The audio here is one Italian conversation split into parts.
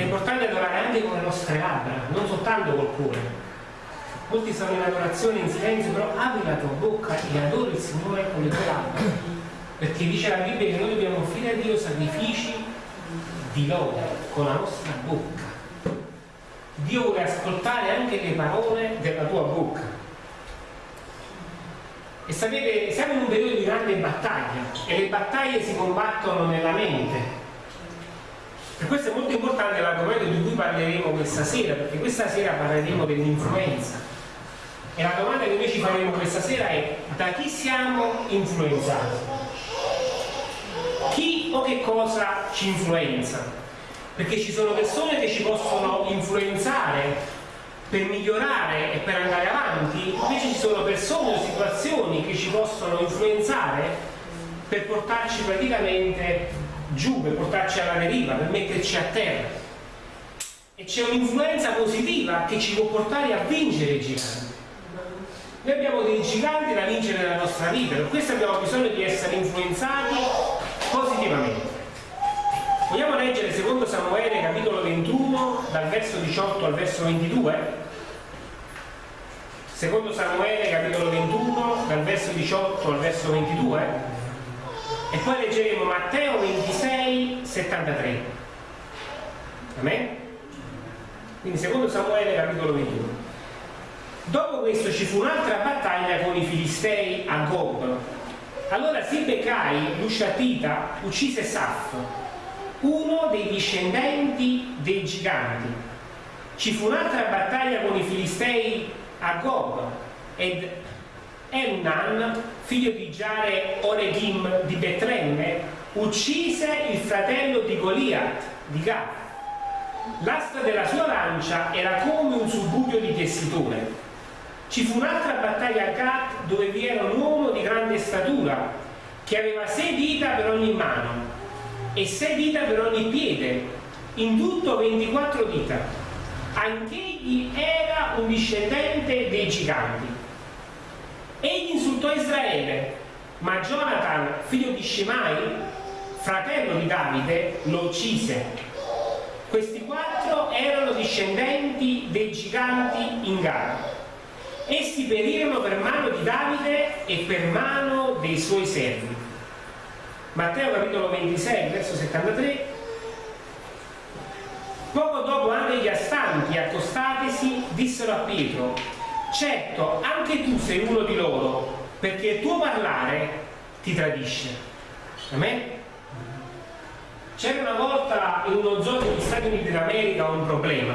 è importante adorare anche con le nostre labbra, non soltanto col cuore. Molti sono in adorazione in silenzio, però apri la tua bocca e adori il Signore con le tue labbra. Perché dice la Bibbia che noi dobbiamo offrire a Dio sacrifici di lode con la nostra bocca. Dio vuole ascoltare anche le parole della tua bocca. E sapete, siamo in un periodo di grande battaglia e le battaglie si combattono nella mente. Per questo è molto importante l'argomento di cui parleremo questa sera, perché questa sera parleremo dell'influenza. E la domanda che noi ci faremo questa sera è da chi siamo influenzati? Chi o che cosa ci influenza? Perché ci sono persone che ci possono influenzare per migliorare e per andare avanti, invece ci sono persone o situazioni che ci possono influenzare per portarci praticamente giù, per portarci alla deriva, per metterci a terra. E c'è un'influenza positiva che ci può portare a vincere i giganti. Noi abbiamo dei giganti da vincere nella nostra vita, per questo abbiamo bisogno di essere influenzati positivamente. Vogliamo leggere secondo Samuele capitolo 21 dal verso 18 al verso 22? Secondo Samuele capitolo 21 dal verso 18 al verso 22 e poi leggeremo Matteo 26 73 Amen? Quindi secondo Samuele capitolo 21 Dopo questo ci fu un'altra battaglia con i Filistei a Gob allora Sibbecai, l'Usciatita, uccise Saffo uno dei discendenti dei giganti. Ci fu un'altra battaglia con i Filistei a Gob ed Emnan, figlio di Giare Oregim di Betlemme, uccise il fratello di Goliath, di Gath. L'asta della sua lancia era come un subbugio di tessitore. Ci fu un'altra battaglia a Gath dove vi era un uomo di grande statura che aveva sei dita per ogni mano e 6 dita per ogni piede, in tutto 24 dita. Anch'egli era un discendente dei giganti. Insultò Israele, ma Jonathan, figlio di Shemai, fratello di Davide, lo uccise. Questi quattro erano discendenti dei giganti in gara. Essi perirono per mano di Davide e per mano dei suoi servi. Matteo capitolo 26, verso 73. Poco dopo anche gli astanti, accostatisi, dissero a Pietro, certo, anche tu sei uno di loro, perché il tuo parlare ti tradisce. Amen? C'era una volta in uno zoo degli Stati Uniti d'America un problema.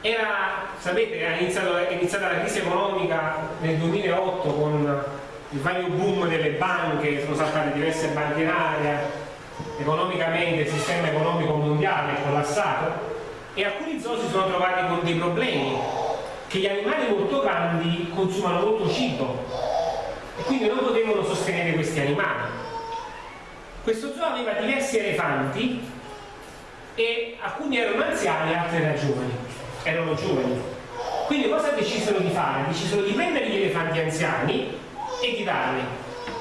Era, sapete, è iniziata, è iniziata la crisi economica nel 2008 con il vario boom delle banche, sono saltate diverse banche in aria, economicamente il sistema economico mondiale è collassato e alcuni zoo si sono trovati con dei problemi, che gli animali molto grandi consumano molto cibo e quindi non potevano sostenere questi animali. Questo zoo aveva diversi elefanti e alcuni erano anziani e altri erano giovani. Erano giovani. Quindi cosa decisero di fare? Decisero di prendere gli elefanti anziani e di darli,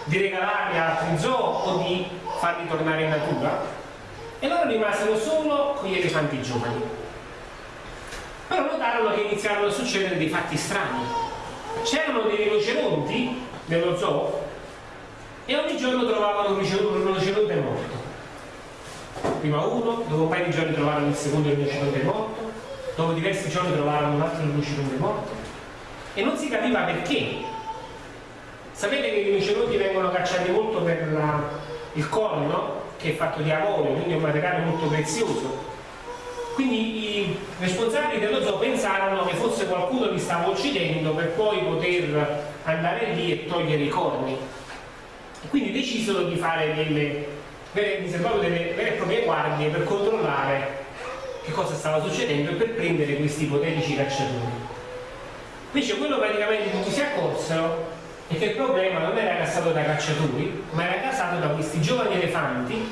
di regalarli a altri zoo o di farli tornare in natura e loro rimasero solo con gli elefanti giovani. Però notarono che iniziarono a succedere dei fatti strani. C'erano dei rinoceronti nello zoo e ogni giorno trovavano un rinoceronte morto. Prima uno, dopo un paio di giorni trovarono il secondo rinoceronte morto, dopo diversi giorni trovarono un altro rinoceronte morto e non si capiva perché Sapete che i rinoceronti vengono cacciati molto per la, il corno, che è fatto di avorio, quindi è un materiale molto prezioso. Quindi i responsabili dello zoo pensarono che fosse qualcuno li stava uccidendo per poi poter andare lì e togliere i corni. Quindi decisero di fare delle vere, delle vere e proprie guardie per controllare che cosa stava succedendo e per prendere questi ipotetici cacciatori. Invece quello praticamente tutti si accorsero e che il problema non era causato da cacciatori, ma era causato da questi giovani elefanti,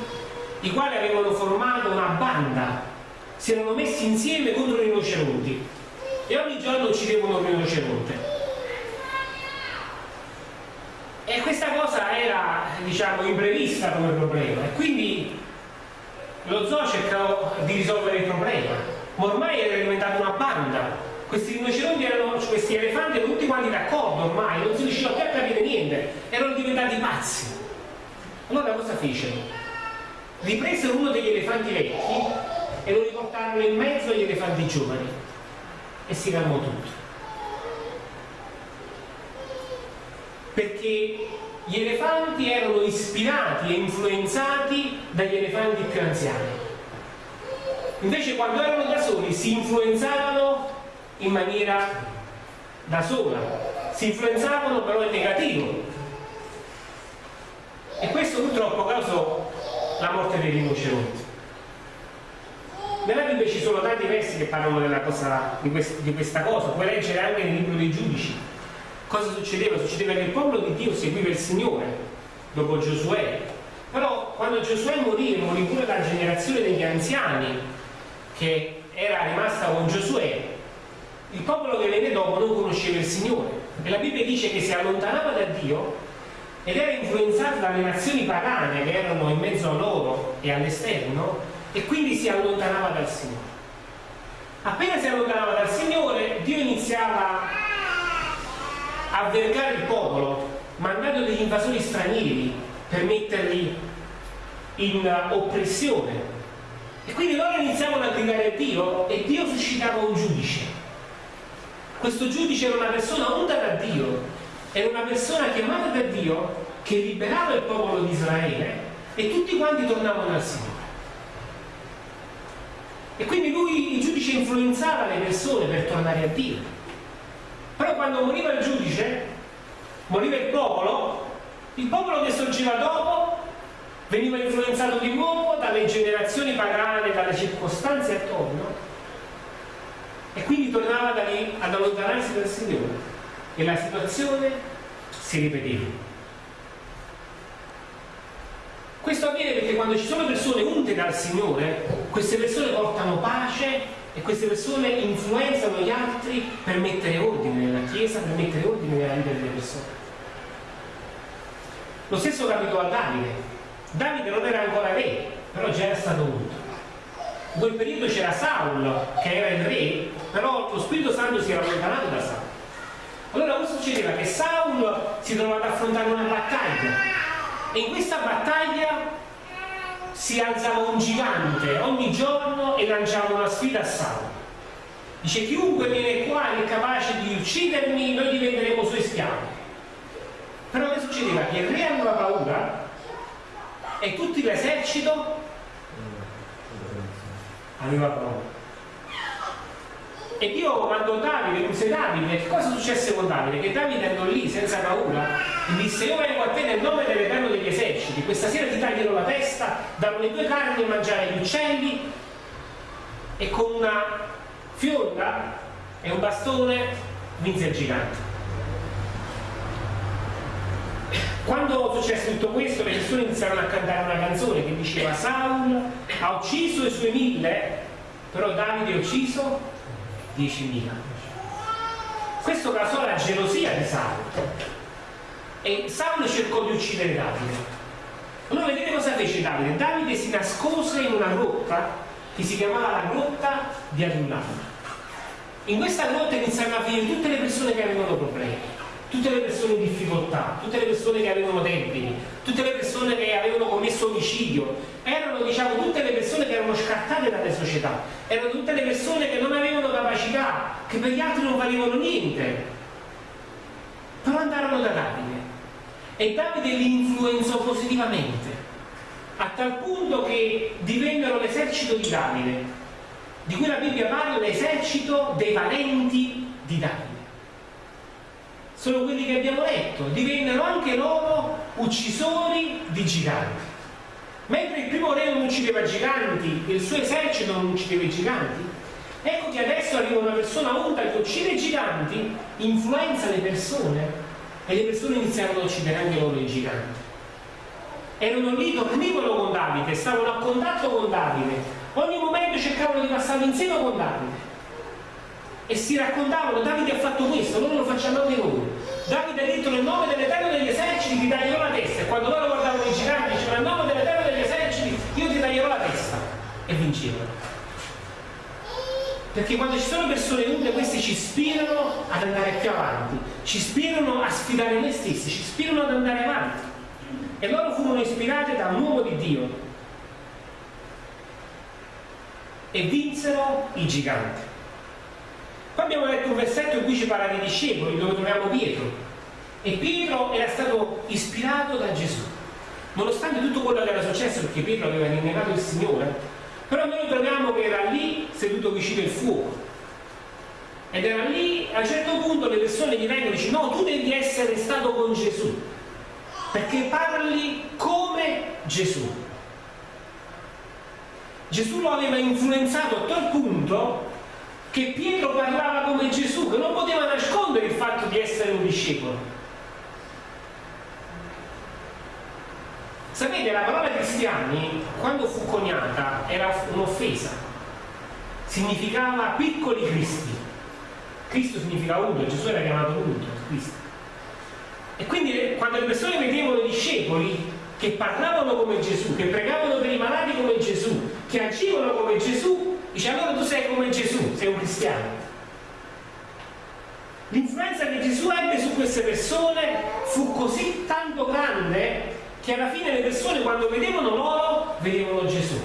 i quali avevano formato una banda, si erano messi insieme contro i rinoceronti e ogni giorno uccidevano un rinoceronte. E questa cosa era, diciamo, imprevista come problema e quindi lo zoo cercò di risolvere il problema, ma ormai era diventata una banda. Questi rinoceronti erano, questi elefanti erano tutti quanti d'accordo ormai, non si riusciva più a capire niente, erano diventati pazzi. Allora cosa fecero? Ripresero uno degli elefanti vecchi e lo riportarono in mezzo agli elefanti giovani e si calmò tutto. Perché gli elefanti erano ispirati e influenzati dagli elefanti più anziani. Invece quando erano da soli si influenzavano in maniera da sola, si influenzavano però in negativo. E questo purtroppo causò la morte dei rinoceronti. Nella Bibbia ci sono tanti versi che parlano cosa, di, quest, di questa cosa, puoi leggere anche nel libro dei giudici Cosa succedeva? Succedeva che il popolo di Dio seguiva il Signore dopo Giosuè. Però quando Giosuè morì, morì pure la generazione degli anziani che era rimasta con Giosuè, il popolo che venne dopo non conosceva il Signore. E la Bibbia dice che si allontanava da Dio ed era influenzato dalle nazioni pagane che erano in mezzo a loro e all'esterno e quindi si allontanava dal Signore. Appena si allontanava dal Signore, Dio iniziava a vergare il popolo mandando degli invasori stranieri per metterli in oppressione. E quindi loro iniziavano a gridare a Dio e Dio suscitava un giudice. Questo giudice era una persona unta da Dio era una persona chiamata da Dio che liberava il popolo di Israele e tutti quanti tornavano al Signore e quindi lui, il giudice, influenzava le persone per tornare a Dio però quando moriva il giudice, moriva il popolo, il popolo che sorgeva dopo veniva influenzato di nuovo dalle generazioni pagane, dalle circostanze attorno e quindi tornava da lì ad allontanarsi dal Signore e la situazione si ripeteva. Questo avviene perché quando ci sono persone unte dal Signore, queste persone portano pace e queste persone influenzano gli altri per mettere ordine nella Chiesa, per mettere ordine nella vita delle persone. Lo stesso capitò a Davide. Davide non era ancora re, però già era stato unto. In quel periodo c'era Saul, che era il re, però lo Spirito Santo si era allontanato da Saul. Allora cosa succedeva? Che Saul si trovava ad affrontare una battaglia e in questa battaglia si alzava un gigante ogni giorno e lanciava una sfida a Saul. Dice chiunque viene qua è capace di uccidermi, noi diventeremo suoi schiavi. Però che succedeva? Che il re aveva paura e tutto l'esercito aveva paura. E Dio mandò Davide, mise Davide, cosa successe con Davide? Che Davide andò lì senza paura e disse io vengo a te nel nome dell'Eterno degli eserciti, questa sera ti taglierò la testa, darò le tue carni e mangiare gli uccelli e con una fionda e un bastone vinse il gigante. Quando successe tutto questo le persone iniziarono a cantare una canzone che diceva Saul ha ucciso i suoi mille, però Davide ha ucciso 10.000. Questo causò la gelosia di Saulo e Saulo cercò di uccidere Davide. Allora vedete cosa fece Davide? Davide si nascose in una grotta che si chiamava la grotta di Adullam. In questa grotta iniziarono a venire tutte le persone che avevano problemi, tutte le persone in difficoltà, tutte le persone che avevano debiti, tutte le persone che avevano commesso omicidio, erano diciamo tutte le persone che erano scartate dalle società, erano tutte le persone che non avevano capacità, che per gli altri non valevano niente, però andarono da Davide. E Davide li influenzò positivamente a tal punto che divennero l'esercito di Davide, di cui la Bibbia parla l'esercito dei valenti di Davide sono quelli che abbiamo letto, divennero anche loro uccisori di giganti. Mentre il primo re non uccideva giganti, il suo esercito non uccideva i giganti, ecco che adesso arriva una persona unta che uccide i giganti, influenza le persone e le persone iniziarono a uccidere anche loro i giganti. Erano lì, dormivano con Davide, stavano a contatto con Davide, ogni momento cercavano di passare insieme con Davide e si raccontavano Davide ha fatto questo, noi lo facciamo anche noi. Davide ha detto nel nome dell'Eterno degli eserciti ti taglierò la testa e quando loro guardavano i giganti dicevano nel nome dell'Eterno degli eserciti io ti taglierò la testa. e vincevano. Perché quando ci sono persone unite, queste ci ispirano ad andare più avanti, ci ispirano a sfidare noi stessi, ci ispirano ad andare avanti. E loro furono ispirati da un uomo di Dio e vinsero i giganti. Poi abbiamo letto un versetto in cui ci parla dei discepoli, dove troviamo Pietro. E Pietro era stato ispirato da Gesù. Nonostante tutto quello che era successo, perché Pietro aveva rinnegato il Signore, però noi troviamo che era lì seduto vicino al fuoco. Ed era lì, a un certo punto le persone gli vengono e dicono no, tu devi essere stato con Gesù, perché parli come Gesù. Gesù lo aveva influenzato a tal punto che Pietro parlava come Gesù, che non poteva nascondere il fatto di essere un discepolo. Sapete, la parola cristiani, quando fu coniata, era un'offesa. Significava piccoli cristi. Cristo significa uno, Gesù era chiamato uno, Cristo. E quindi quando le persone vedevano discepoli che parlavano come Gesù, che pregavano per i malati come Gesù, che agivano come Gesù, dice allora tu sei come Gesù, sei un cristiano. L'influenza che Gesù ebbe su queste persone fu così tanto grande che alla fine le persone quando vedevano loro vedevano Gesù.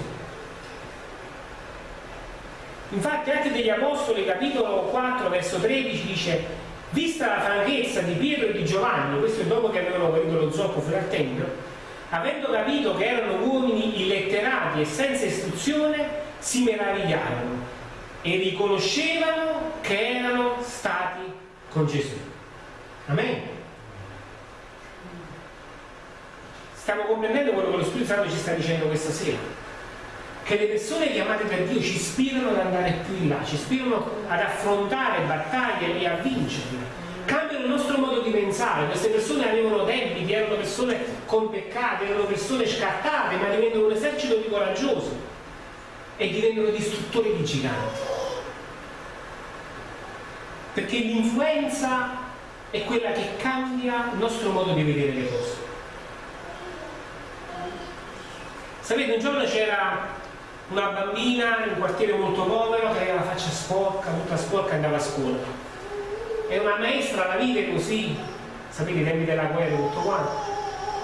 Infatti Atti degli Apostoli capitolo 4 verso 13 dice vista la franchezza di Pietro e di Giovanni, questo è dopo che avevano guarito lo zoppo fuori al Tempio, avendo capito che erano uomini illetterati e senza istruzione, si meravigliarono e riconoscevano che erano stati con Gesù. Amen. Stiamo comprendendo quello che lo Spirito Santo ci sta dicendo questa sera. Che le persone chiamate da Dio ci ispirano ad andare più in là, ci ispirano ad affrontare battaglie e a vincerle. Cambiano il nostro modo di pensare. Queste persone avevano debiti, erano persone con peccati, erano persone scattate, ma divennano un esercito di coraggiosi e divennano distruttori di giganti. Perché l'influenza è quella che cambia il nostro modo di vedere le cose. Sapete, un giorno c'era una bambina in un quartiere molto povero che aveva la faccia sporca, tutta sporca e andava a scuola. E una maestra la vide così, sapete i tempi della guerra e tutto quanto,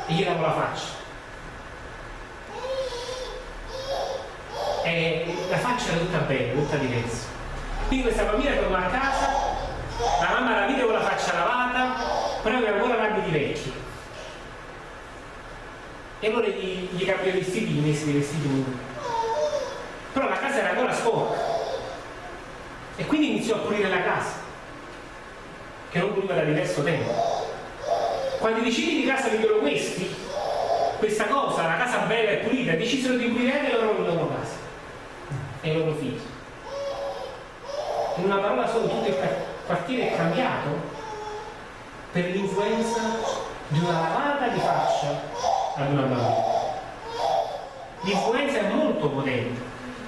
e gli dava la faccia. E la faccia era tutta bella, tutta diversa. Quindi questa bambina tornò a casa, la mamma la vide con la faccia lavata, però aveva ancora l'abito di vecchio e allora gli, gli cambiò i vestiti, gli messi dei vestiti nuovi. Però la casa era ancora sporca e quindi iniziò a pulire la casa, che non puliva da diverso tempo. Quando i vicini di casa videro questi, questa cosa, la casa bella e pulita, decisero di pulire anche loro, la loro casa e i loro figli. In una parola solo tutto il quartiere è cambiato per l'influenza di una lavata di faccia ad una bambina. L'influenza è molto potente.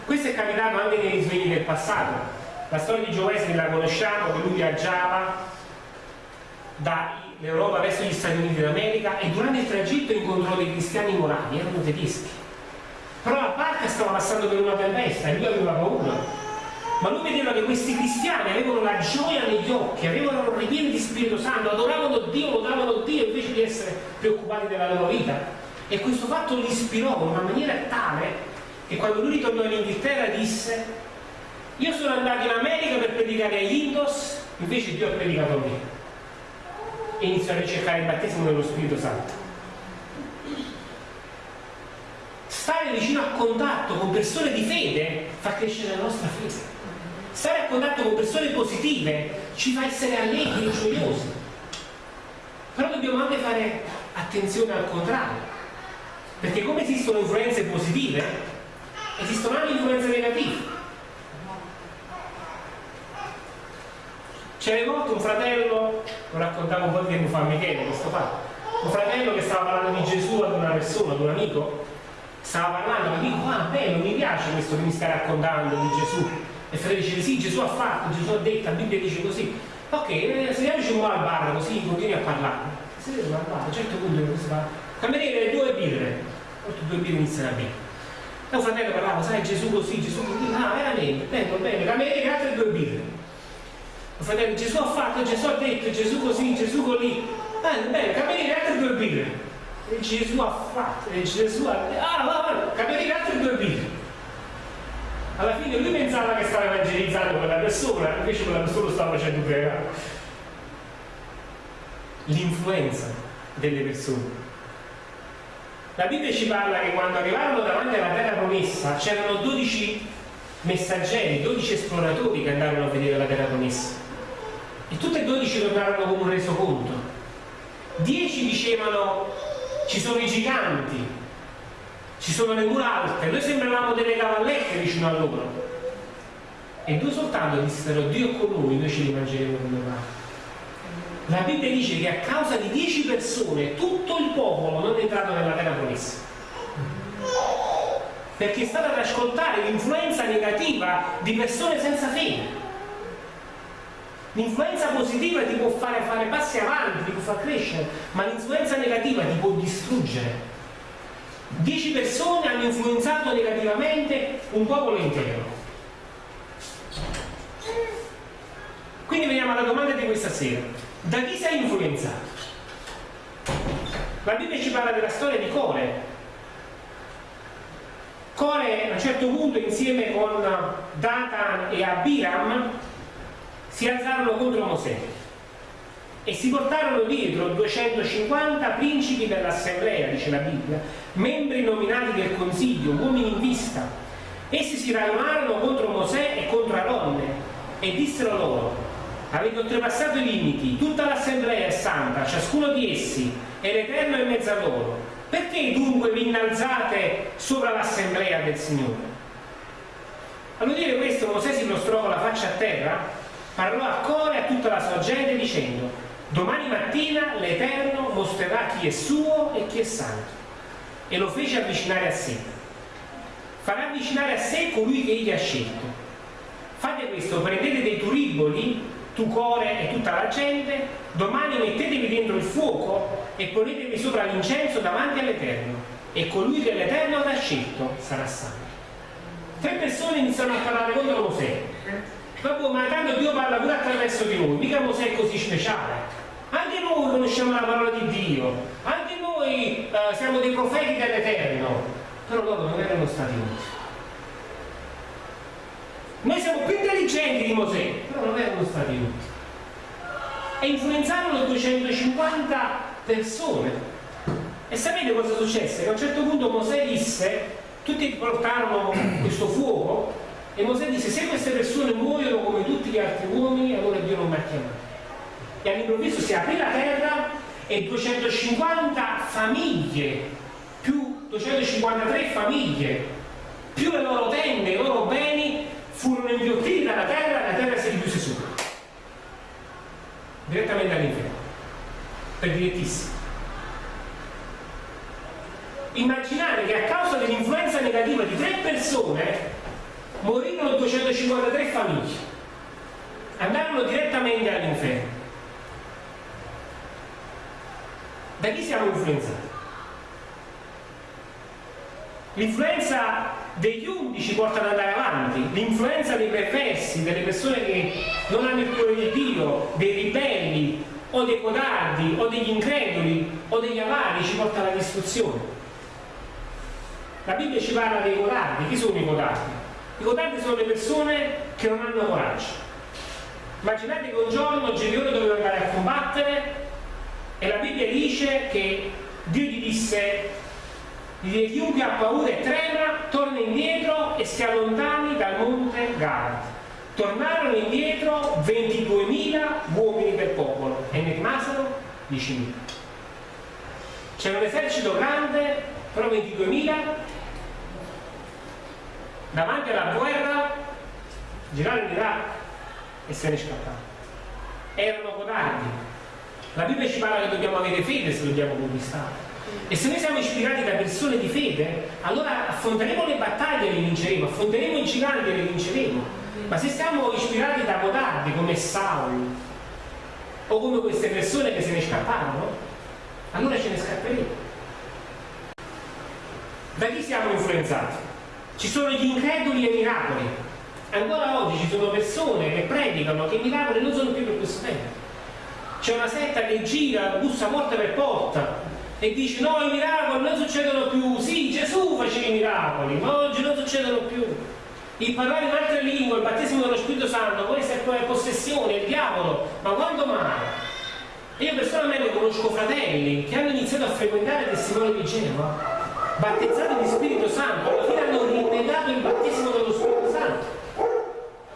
Questo è capitato anche nei risvegli del passato. La storia di Giovese la conosciamo, che lui viaggiava dall'Europa verso gli Stati Uniti d'America e durante il tragitto incontrò dei cristiani morali, erano tedeschi. Barca stava passando per una tempesta e lui aveva paura. Ma lui vedeva che questi cristiani avevano la gioia negli occhi, avevano ripieni di Spirito Santo, adoravano Dio, lodavano Dio invece di essere preoccupati della loro vita. E questo fatto li ispirò in una maniera tale che quando lui ritornò in Inghilterra disse io sono andato in America per predicare agli Indos, invece Dio ha predicato a me. E iniziò a ricercare il battesimo dello Spirito Santo. Stare vicino a contatto con persone di fede fa crescere la nostra fede. Stare a contatto con persone positive ci fa essere allegri e gioiosi. Però dobbiamo anche fare attenzione al contrario. Perché come esistono influenze positive, esistono anche influenze negative. C'era volte un fratello, lo raccontavo un po' di tempo fa a Michele, questo fatto, un fratello che stava parlando di Gesù ad una persona, ad un amico, stava parlando e dico, ah bello, mi piace questo che mi stai raccontando di Gesù e Fratello dice sì, Gesù ha fatto, Gesù ha detto, la Bibbia dice così. Ok, sediamoci un po' al bar così continui a parlare. Sediamoci al bar, a un certo punto cosa fa? Cameriere due birre, oltre due birre iniziano a bere. E un fratello parlava, sai Gesù così, Gesù così, ah veramente, bene, bene, cameriere altre due birre. Un fratello, Gesù ha fatto, Gesù ha detto, Gesù così, Gesù così, bene, bene, cameriere altre due birre. E Gesù ha fatto, e Gesù ha detto, ah va, va, cameriere altre due birre. Alla fine lui pensava che stava evangelizzando quella persona, invece quella persona lo stava facendo pregare. L'influenza delle persone. La Bibbia ci parla che quando arrivarono davanti alla terra promessa c'erano 12 messaggeri, 12 esploratori che andarono a vedere la terra promessa. E tutti e 12 tornarono con un resoconto. 10 dicevano ci sono i giganti, ci sono le mura alte, noi sembravamo delle cavallette vicino a loro. E due soltanto dissero Dio con noi, noi ci rimangeremo come va. La Bibbia dice che a causa di dieci persone tutto il popolo non è entrato nella terra promessa. Perché è stata ad ascoltare l'influenza negativa di persone senza fede. L'influenza positiva ti può fare fare passi avanti, ti può far crescere, ma l'influenza negativa ti può distruggere. Dieci persone hanno influenzato negativamente un popolo intero. Quindi veniamo alla domanda di questa sera. Da chi sei influenzato? La Bibbia ci parla della storia di Core. Core a un certo punto insieme con Datan e Abiram si alzarono contro Mosè e si portarono dietro 250 principi dell'assemblea, dice la Bibbia, membri nominati del consiglio, uomini in vista. Essi si ragionarono contro Mosè e contro Aronne e dissero loro, avete oltrepassato i limiti, tutta l'assemblea è santa, ciascuno di essi, e l'Eterno è in mezzo a loro. Perché dunque vi innalzate sopra l'assemblea del Signore? All'udire questo Mosè si prostrò con la faccia a terra, parlò a cuore a tutta la sua gente dicendo, domani mattina l'Eterno mostrerà chi è suo e chi è santo e lo fece avvicinare a sé. Farà avvicinare a sé colui che egli ha scelto. Fate questo, prendete dei turiboli, tu core e tutta la gente, domani mettetevi dentro il fuoco e ponetevi sopra l'incenso davanti all'Eterno, e colui che l'Eterno avrà scelto sarà santo. Tre persone iniziano a parlare contro Mosè. Dopo, ma tanto Dio parla pure attraverso di noi, mica Mosè è così speciale. Anche noi conosciamo la parola di Dio, anche noi eh, siamo dei profeti dell'Eterno, però loro non erano stati uniti. Noi siamo più intelligenti di Mosè, però non erano stati uniti. E influenzarono 250 persone. E sapete cosa successe? Che a un certo punto Mosè disse, tutti portarono questo fuoco, e Mosè disse, se queste persone muoiono come tutti gli altri uomini, allora Dio non mi ha chiamato e all'improvviso si aprì la terra e 250 famiglie, più 253 famiglie, più le loro tende, i loro beni furono inghiottiti dalla terra e la terra si richiuse su. Direttamente all'inferno. Per direttissimo. Immaginate che a causa dell'influenza negativa di tre persone morirono 253 famiglie. Andarono direttamente all'inferno. Da chi siamo influenzati? L'influenza degli undici porta ad andare avanti, l'influenza dei perversi, delle persone che non hanno il cuore di Dio, dei ribelli, o dei codardi, o degli increduli, o degli avari ci porta alla distruzione. La Bibbia ci parla dei codardi. Chi sono i codardi? I codardi sono le persone che non hanno coraggio. Immaginate che un giorno Gedeone doveva andare a combattere e la Bibbia dice che Dio gli disse, gli chiunque ha paura e trema, torna indietro e si allontani dal monte Gad. Tornarono indietro 22.000 uomini del popolo e ne rimasero 10.000. C'era un esercito grande, però 22.000 davanti alla guerra girarono in Iraq e se ne scapparono. Erano codardi, la Bibbia ci parla che dobbiamo avere fede se dobbiamo conquistare. E se noi siamo ispirati da persone di fede, allora affronteremo le battaglie e le vinceremo, affronteremo i giganti e le vinceremo. Ma se siamo ispirati da codardi come Saul o come queste persone che se ne scapparono, allora ce ne scapperemo. Da chi siamo influenzati? Ci sono gli increduli ai miracoli. Ancora oggi ci sono persone che predicano che i miracoli non sono più per questo tempo. C'è una setta che gira, bussa porta per porta e dice no, i miracoli non succedono più. Sì, Gesù faceva i miracoli, ma oggi non succedono più. Il parlare in altre lingue, il battesimo dello Spirito Santo, questa è possessione, il diavolo, ma quando mai? Io personalmente conosco fratelli che hanno iniziato a frequentare testimoni di Genova battezzati di Spirito Santo, alla fine hanno rinnegato il battesimo dello Spirito Santo.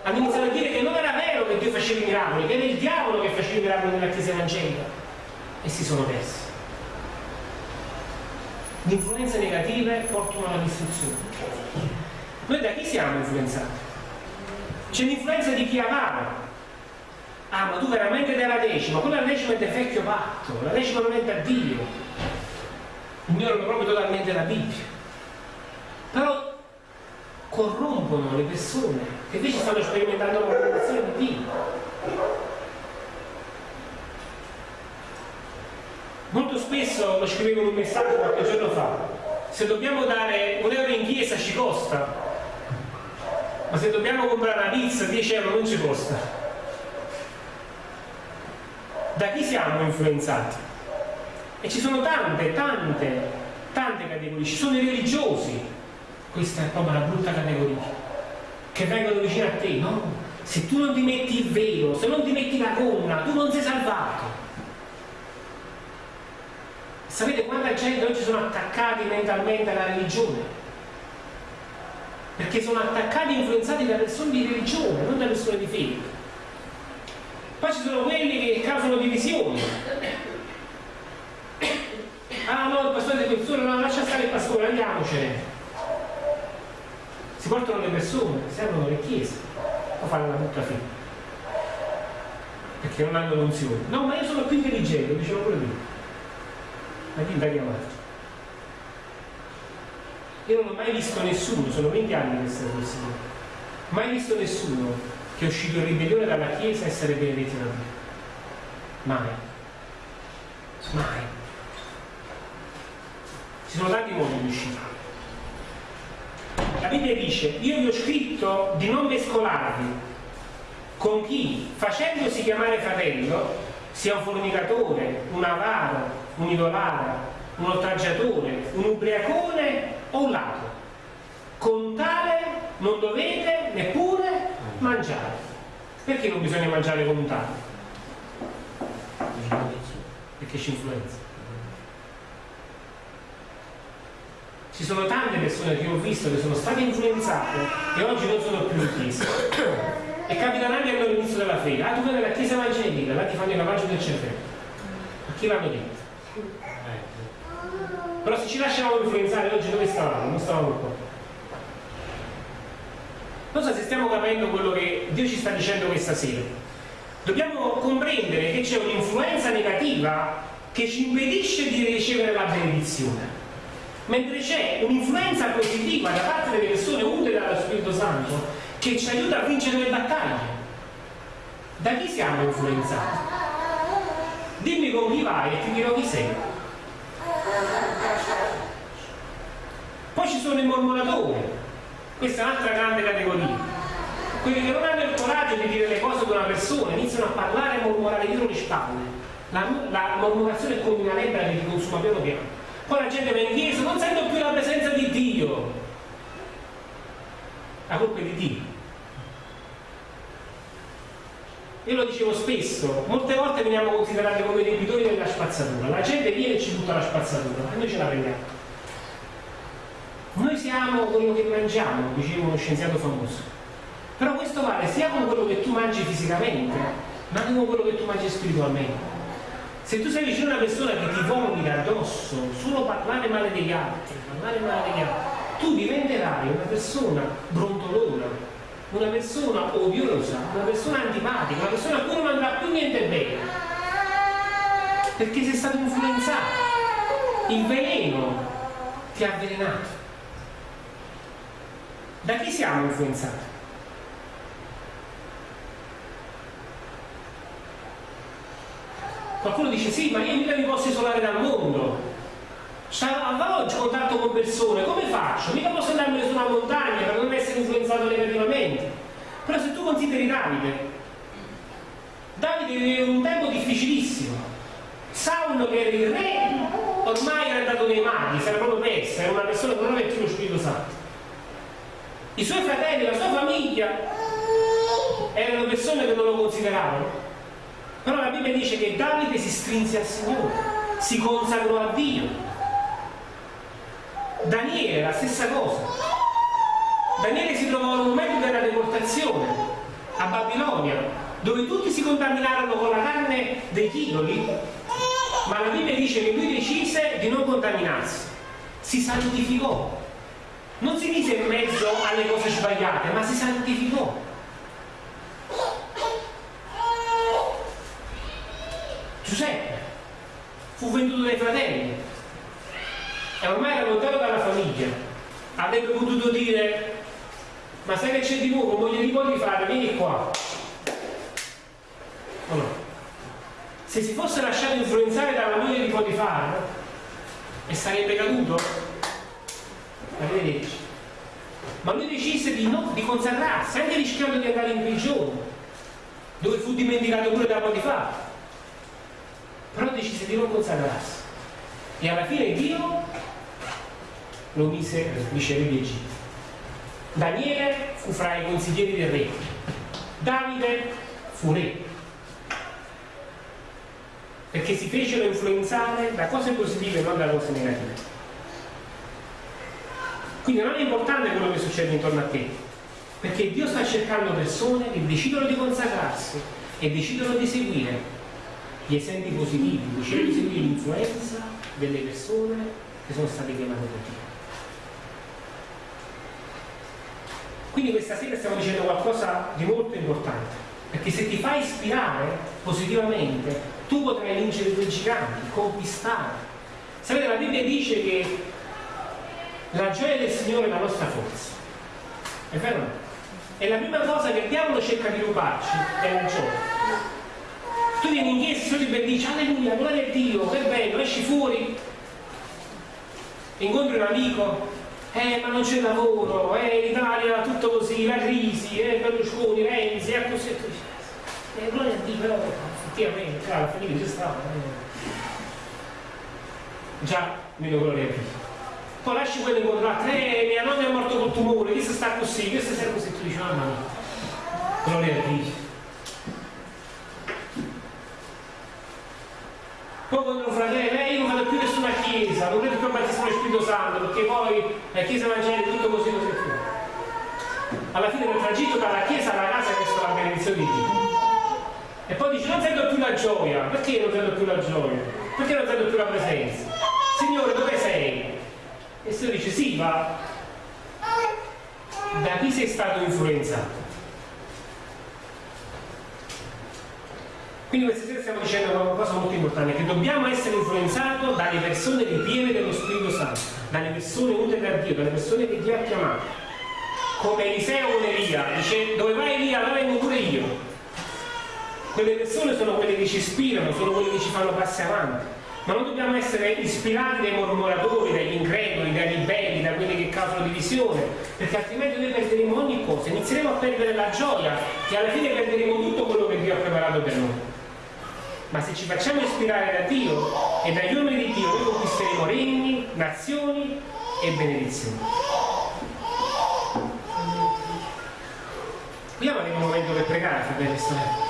Hanno iniziato a dire che non era vero che Dio faceva i miracoli, che era il diavolo che faceva i miracoli nella Chiesa evangelica. E si sono persi. Le influenze negative portano alla distruzione. Noi da chi siamo influenzati? C'è l'influenza di chi avara. Ah, ma tu veramente dai la decima, quella decima è del vecchio patto, la decima non è da Dio ignorano proprio totalmente la Bibbia. Però corrompono le persone che invece stanno sperimentando la rivelazione di Dio. Molto spesso lo scrivevo in un messaggio qualche giorno fa, se dobbiamo dare un euro in chiesa ci costa, ma se dobbiamo comprare una pizza 10 euro non ci costa. Da chi siamo influenzati? E ci sono tante, tante, tante categorie. Ci sono i religiosi, questa è proprio una brutta categoria, che vengono vicino a te, no? Se tu non ti metti il velo, se non ti metti la gonna, tu non sei salvato. Sapete quanta gente oggi sono attaccati mentalmente alla religione? Perché sono attaccati e influenzati da persone di religione, non da persone di fede. Poi ci sono quelli che causano divisioni ah no il pastore di persone no lascia stare il pastore andiamocene si portano le persone servono le chiese o fanno la brutta fine perché non hanno l'unzione no ma io sono più intelligente lo dicevo pure lui ma chi da chiamare io non ho mai visto nessuno sono 20 anni che sto così. Mai visto nessuno che è uscito in ribellione dalla chiesa e essere benedetto da Dio mai. Mai. Ci sono tanti modi di uscire. La Bibbia dice, io vi ho scritto di non mescolarvi con chi, facendosi chiamare fratello, sia un fornicatore, un avaro, un idolatra, un oltraggiatore, un ubriacone o un ladro. Con tale non dovete neppure mangiare. Perché non bisogna mangiare con un tale? Perché ci influenza. Ci sono tante persone che ho visto che sono state influenzate e oggi non sono più in chiesa. E capitano anche all'inizio della fede. Ah, tu vai nella chiesa evangelica, là ti fanno il lavaggio del cervello. Ma chi l'hanno detto? Però se ci lasciamo influenzare oggi dove stavamo? Non stavamo qua. Non so se stiamo capendo quello che Dio ci sta dicendo questa sera. Dobbiamo comprendere che c'è un'influenza negativa che ci impedisce di ricevere la benedizione mentre c'è un'influenza positiva da parte delle persone unte dallo Spirito Santo che ci aiuta a vincere le battaglie. Da chi siamo influenzati? Dimmi con chi vai e ti dirò chi sei. Poi ci sono i mormoratori, questa è un'altra grande categoria. Quelli che non hanno il coraggio di dire le cose ad una persona, iniziano a parlare e mormorare dietro le spalle. La, la mormorazione è come una lebbra che ti consuma piano piano poi la gente va in chiesa, non sento più la presenza di Dio. La colpa è di Dio. Io lo dicevo spesso, molte volte veniamo considerati come debitori della spazzatura. La gente viene e ci butta la spazzatura e noi ce la prendiamo. Noi siamo quello che mangiamo, diceva uno scienziato famoso. Però questo vale sia con quello che tu mangi fisicamente, ma anche con quello che tu mangi spiritualmente. Se tu sei vicino a una persona che ti vomita addosso, solo parlare male degli altri, parlare male degli altri, tu diventerai una persona brontolona, una persona odiosa, una persona antipatica, una persona a cui non andrà più niente bene. Perché sei stato influenzato. Il veleno ti ha avvelenato. Da chi siamo influenzati? Qualcuno dice sì, ma io mica mi posso isolare dal mondo. Avrò oggi contatto con persone, come faccio? Mica posso andarmene su una montagna per non essere influenzato negativamente. Però se tu consideri Davide, Davide viveva un tempo difficilissimo. Saulo che era il re ormai era andato nei maghi si era proprio messa era una persona che non aveva più lo Spirito Santo. I suoi fratelli, la sua famiglia erano persone che non lo consideravano. Però la Bibbia dice che Davide si strinse al Signore, si consacrò a Dio. Daniele la stessa cosa. Daniele si trovò un momento della deportazione a Babilonia, dove tutti si contaminarono con la carne degli idoli, ma la Bibbia dice che lui decise di non contaminarsi, si santificò, non si mise in mezzo alle cose sbagliate, ma si santificò. Fu venduto dai fratelli e ormai era lontano dalla famiglia. Avrebbe potuto dire, ma sai che c'è di nuovo, moglie di fare, vieni qua. O no? Se si fosse lasciato influenzare dalla moglie di Potifar e sarebbe caduto, arrivederci. Ma lui decise di, no, di consacrarsi, anche rischiando di andare in prigione, dove fu dimenticato pure da Potifar. Di non consacrarsi. E alla fine Dio lo mise vice re di Egitto. Daniele fu fra i consiglieri del re. Davide fu re perché si fecero influenzare da cose positive e non da cose negative. Quindi non è importante quello che succede intorno a te, perché Dio sta cercando persone che decidono di consacrarsi e decidono di seguire gli esempi positivi, decidono di seguire l'influenza delle persone che sono state chiamate da Dio. Quindi questa sera stiamo dicendo qualcosa di molto importante, perché se ti fai ispirare positivamente tu potrai vincere due giganti, conquistare. Sapete, la Bibbia dice che la gioia del Signore è la nostra forza. È vero? E la prima cosa che il diavolo cerca di rubarci è la gioia. Tu vieni in chiesa e ti dici alleluia, gloria a Dio, che bello, esci fuori, incontri un amico, eh ma non c'è lavoro, eh l'Italia tutto così, la crisi, eh Berlusconi, Renzi, e così e così. Eh, gloria a Dio però effettivamente, cioè, alla fine c'è stato. Eh. Già, meno gloria a Dio. Poi lasci quello incontrato, eh, mia nonna è morto col tumore, questo sta così, questo sta così, tu dici, mamma gloria a Dio. Poi un fratello, eh, io non vado più nessuna chiesa, non credo più al battesimo dello Spirito Santo, perché poi la chiesa evangelica è tutto così così più. Alla fine del tragitto dalla chiesa alla casa che è la benedizione di Dio. E poi dice non sento più la gioia. Perché non sento più la gioia? Perché non sento più la presenza? Signore, dove sei? E il Signore dice sì, ma da chi sei stato influenzato? Quindi questa sera stiamo dicendo una cosa molto importante, che dobbiamo essere influenzati dalle persone ripiene dello Spirito Santo, dalle persone unite da Dio, dalle persone che Dio ha chiamato. Come Eliseo con Elia, dice dove vai Elia, là vengo pure io. Quelle persone sono quelle che ci ispirano, sono quelle che ci fanno passi avanti. Ma non dobbiamo essere ispirati dai mormoratori, dagli increduli, dai ribelli, da quelli che causano divisione, perché altrimenti noi perderemo ogni cosa, inizieremo a perdere la gioia e alla fine perderemo tutto quello che Dio ha preparato per noi. Ma se ci facciamo ispirare da Dio e dagli uomini di Dio, noi conquisteremo regni, nazioni e benedizioni. Vogliamo avere un momento per pregare, fratelli e sorelle?